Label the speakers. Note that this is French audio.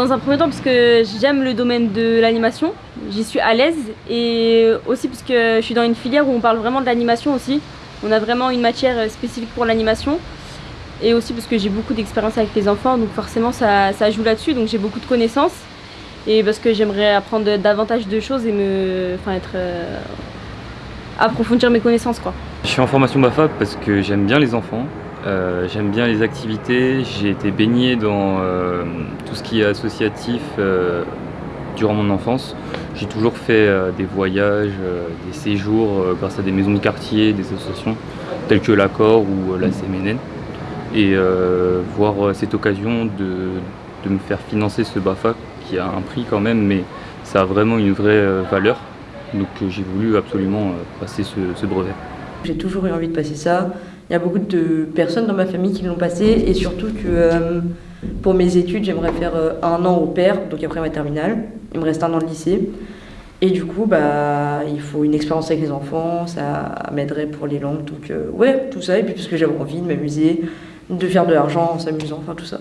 Speaker 1: dans un premier temps parce que j'aime le domaine de l'animation, j'y suis à l'aise et aussi parce que je suis dans une filière où on parle vraiment de l'animation aussi. On a vraiment une matière spécifique pour l'animation et aussi parce que j'ai beaucoup d'expérience avec les enfants donc forcément ça, ça joue là-dessus donc j'ai beaucoup de connaissances et parce que j'aimerais apprendre davantage de choses et me, enfin être, euh, approfondir mes connaissances quoi.
Speaker 2: Je suis en formation BAFA parce que j'aime bien les enfants, euh, j'aime bien les activités, j'ai été baigné dans euh, tout ce qui est associatif durant mon enfance. J'ai toujours fait des voyages, des séjours grâce à des maisons de quartier, des associations telles que l'Accord ou la CMNN. Et voir cette occasion de, me faire financer ce BAFA qui a un prix quand même, mais ça a vraiment une vraie euh, valeur. Donc euh, j'ai voulu absolument euh, passer ce, brevet.
Speaker 3: J'ai toujours eu envie de passer ça. Il y a beaucoup de personnes dans ma famille qui l'ont passé et surtout que pour mes études, j'aimerais faire un an au père, donc après ma terminale. Il me reste un an de lycée. Et du coup, bah, il faut une expérience avec les enfants, ça m'aiderait pour les langues. Donc, ouais, tout ça. Et puis, parce que j'avais envie de m'amuser, de faire de l'argent en s'amusant, enfin tout ça.